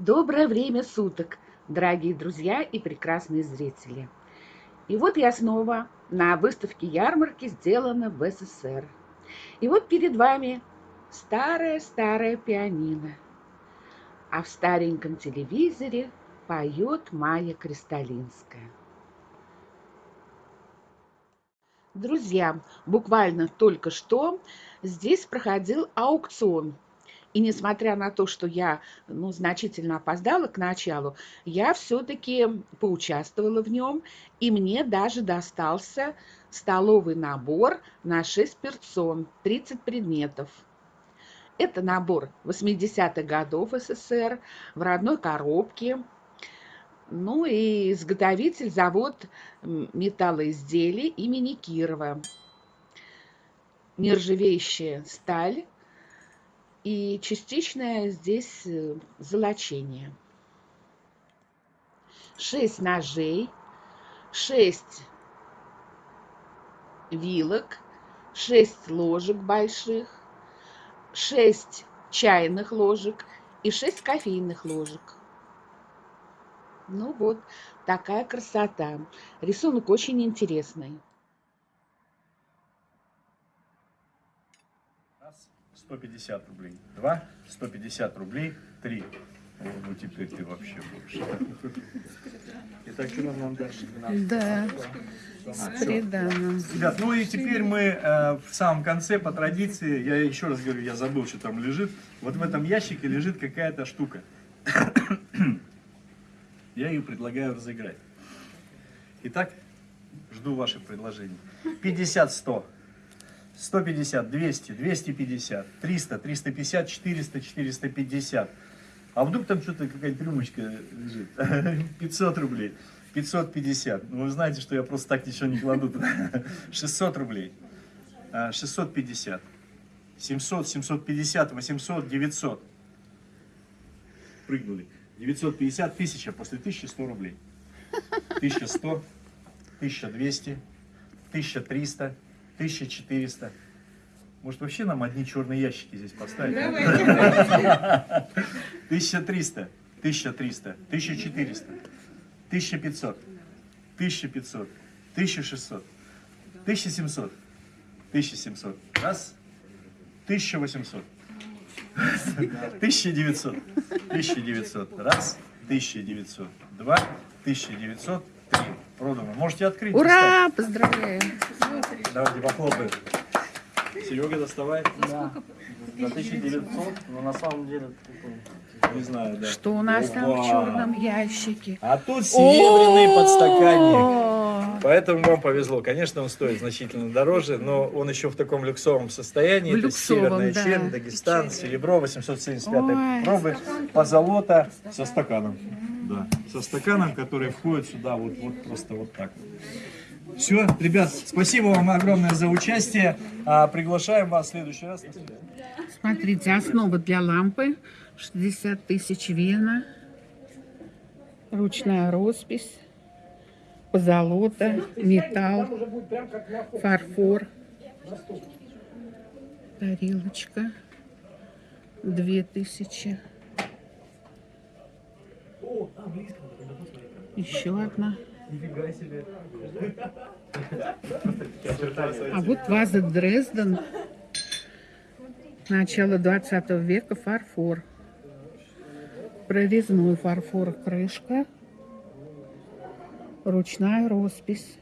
Доброе время суток, дорогие друзья и прекрасные зрители. И вот я снова на выставке ярмарки сделана в СССР. И вот перед вами старое-старое пианино. А в стареньком телевизоре поет Майя Кристалинская. Друзья, буквально только что здесь проходил аукцион – и несмотря на то, что я ну, значительно опоздала к началу, я все-таки поучаствовала в нем, и мне даже достался столовый набор на 6 персон, 30 предметов. Это набор 80-х годов СССР в родной коробке. Ну и изготовитель завод металлоизделий имени Кирова. Нержавеющая сталь и частичное здесь э, золочение. 6 ножей, 6 вилок, 6 ложек больших, 6 чайных ложек и 6 кофейных ложек. Ну вот, такая красота. Рисунок очень интересный. 150 рублей. Два, 150 рублей. Три. Ну, теперь ты вообще больше. Итак, что нам дальше? Да, с приданым. Ребят, ну и теперь мы э, в самом конце, по традиции, я еще раз говорю, я забыл, что там лежит. Вот в этом ящике лежит какая-то штука. я ее предлагаю разыграть. Итак, жду ваших предложений. 50-100. 150, 200, 250, 300, 350, 400, 450. А вдруг там что-то какая-нибудь рюмочка лежит? 500 рублей, 550. Ну, вы знаете, что я просто так ничего не кладу. 600 рублей, 650, 700, 750, 800, 900. Прыгнули. 950, 1000, после 1100 рублей. 1100, 1200, 1300, 1400. Может вообще нам одни черные ящики здесь поставить? 1300, 1300, 1400, 1500, 1500, 1600, 1700, 1700. Раз. 1800. 1900. 1900. Раз. 1900. Два. 1900. Три. Продано. Можете открыть. Ура! Поздравляю. Давайте похлопаем. Серега, доставай. Да. За 1900, но на самом деле... Не знаю, да. Что у нас Опа. там в черном ящике? А тут серебряный подстаканник. Поэтому вам повезло. Конечно, он стоит значительно дороже, но он еще в таком люксовом состоянии. В Это люксовом, северная да. чернь, Дагестан, серебро 875 пробы, позолота со стаканом. Да, со стаканом, который входит сюда вот, вот просто вот так. Все, ребят, спасибо вам огромное за участие. А, приглашаем вас в следующий раз. Смотрите, основа для лампы 60 тысяч вена, ручная роспись, позолота, металл, фарфор, тарелочка 2000. Еще одна. А вот ваза Дрезден. Начало 20 века фарфор. Прорезной фарфор крышка. Ручная роспись.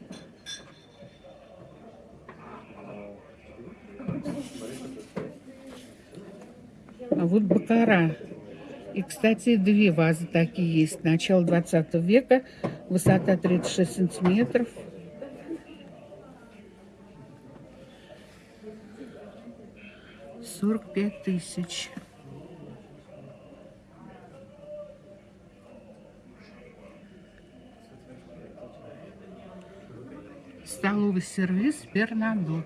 А вот бакара. И, кстати, две вазы такие есть. Начало 20 века. Высота 36 сантиметров. Сорок пять тысяч. Столовый сервис Бернадот.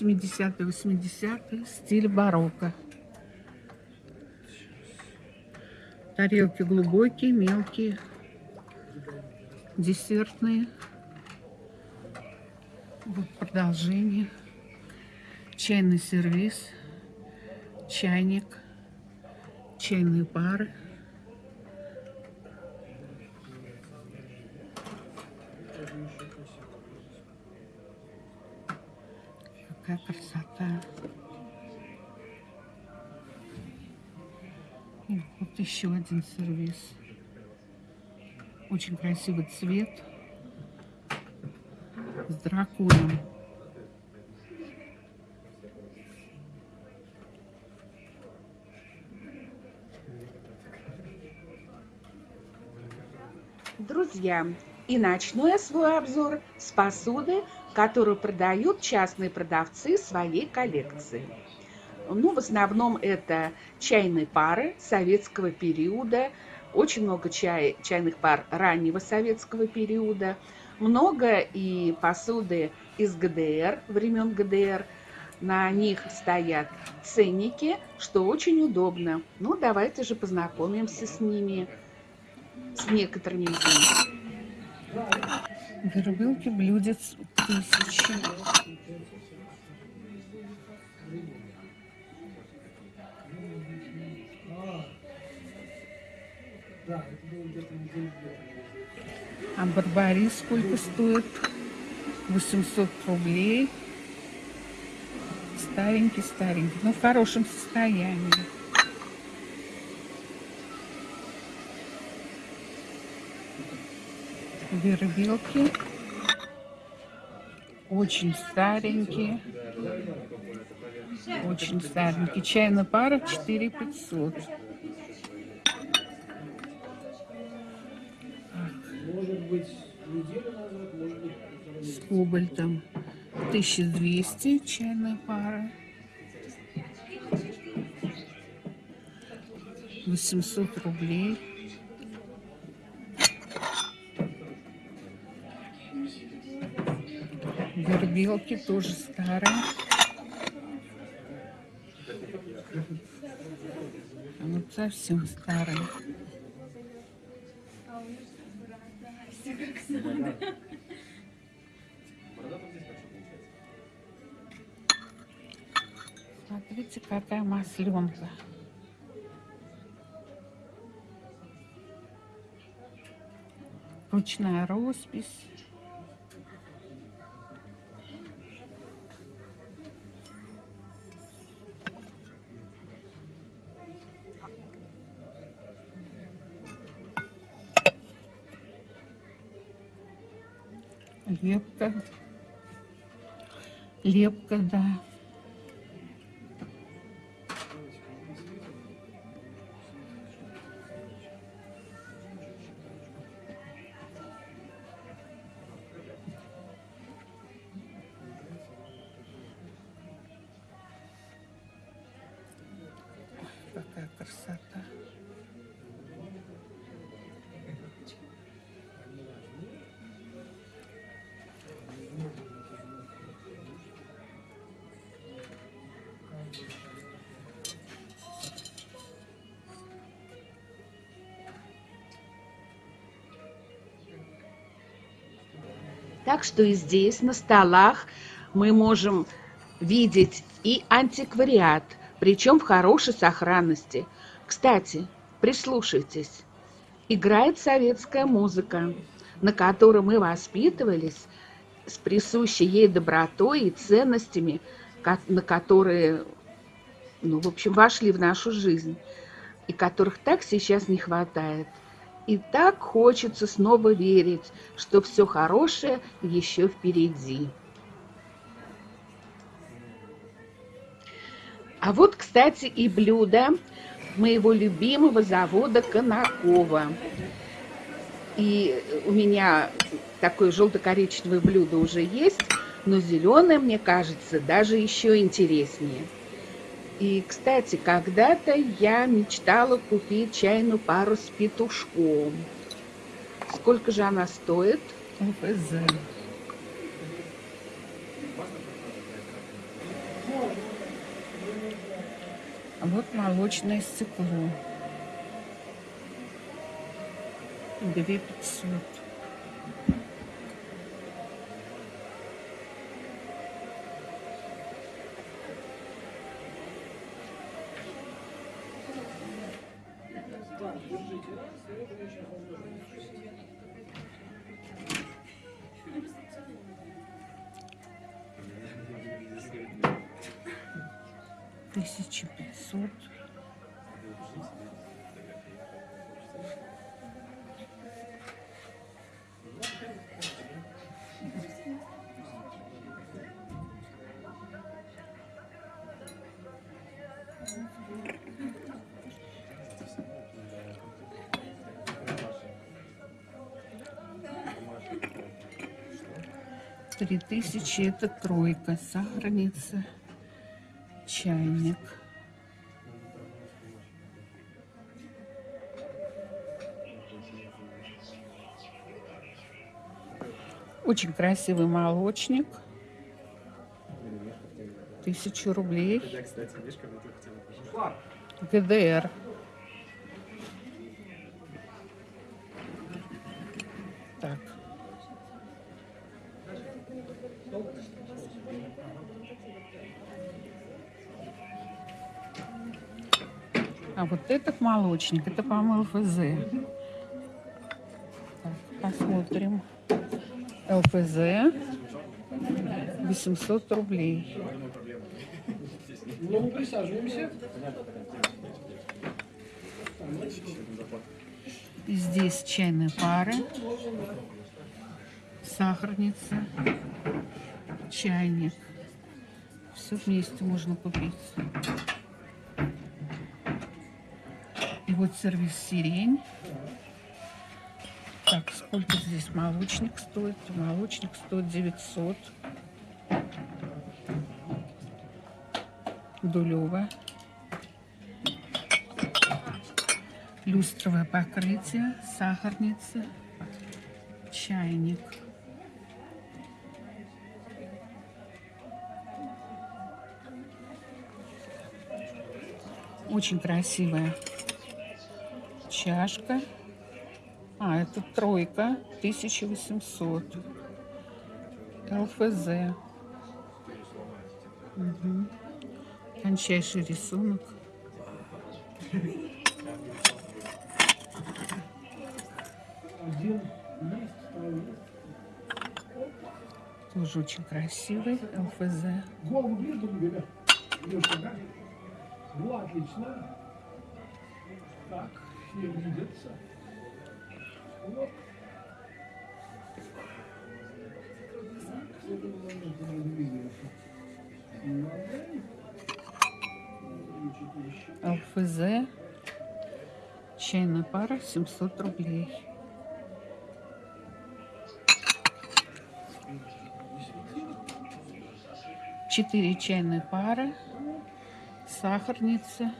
70-е, 80-е, стиль барокко. Тарелки глубокие, мелкие, десертные. Вот продолжение. Чайный сервис, чайник, чайные пары. Какая красота. И вот еще один сервис. Очень красивый цвет с драконом. Друзья, и начну я свой обзор с посуды, которую продают частные продавцы своей коллекции. Ну, в основном это чайные пары советского периода, очень много чай, чайных пар раннего советского периода, много и посуды из ГДР, времен ГДР. На них стоят ценники, что очень удобно. Ну, давайте же познакомимся с ними, с некоторыми из них. Вербилки блюдец тысячи. А барбарис сколько стоит? 800 рублей. Старенький, старенький, но в хорошем состоянии. Вербилки. Очень старенькие. Очень старенький. Чайная пара 4 500. Может быть, неделю назад, может быть... С кобальтом 1200 чайная пара. 800 рублей. Вербелки тоже старые. А вот совсем старые. Смотрите, какая масленка. Ручная роспись. Лепка. Лепка, да. Какая красота. Так что и здесь, на столах, мы можем видеть и антиквариат, причем в хорошей сохранности. Кстати, прислушайтесь. Играет советская музыка, на которой мы воспитывались с присущей ей добротой и ценностями, на которые, ну, в общем, вошли в нашу жизнь, и которых так сейчас не хватает. И так хочется снова верить, что все хорошее еще впереди. А вот, кстати, и блюдо моего любимого завода Конакова. И у меня такое желто-коричневое блюдо уже есть, но зеленое, мне кажется, даже еще интереснее. И, кстати, когда-то я мечтала купить чайную пару с петушком. Сколько же она стоит? ОФЗ. А вот молочное стекло. 2500. Тысячи пятьсот. Три тысячи это тройка, сахарница, чайник. Очень красивый молочник. Тысячу рублей. ГДР. А вот этот молочник, это, по-моему, ЛФЗ. Посмотрим. ЛФЗ 800 рублей. Ну, мы присаживаемся. И здесь чайные пары, сахарница, чайник. Все вместе можно купить. Вот сервис сирень. Так, сколько здесь молочник стоит? Молочник стоит 900. Дулева. Люстровое покрытие, сахарница, чайник. Очень красивая чашка. А, это тройка, 1800. ЛФЗ. Угу. Тончайший рисунок. Тоже очень красивый ЛФЗ. Голову отлично. Так, все видятся. Вот. ЛФЗ. Чайная пара 700 рублей. Четыре чайные пары. Сахарница.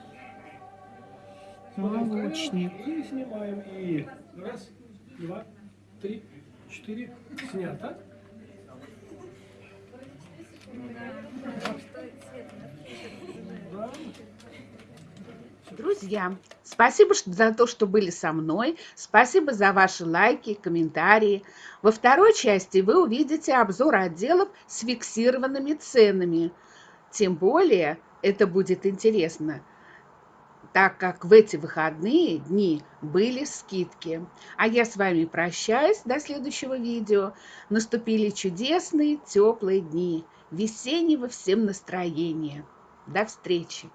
Молочник. И снимаем. И раз, два, три, четыре. Снято. Да. Друзья, спасибо за то, что были со мной. Спасибо за ваши лайки, комментарии. Во второй части вы увидите обзор отделов с фиксированными ценами. Тем более это будет интересно, так как в эти выходные дни были скидки. А я с вами прощаюсь до следующего видео. Наступили чудесные теплые дни, весеннего всем настроения. До встречи!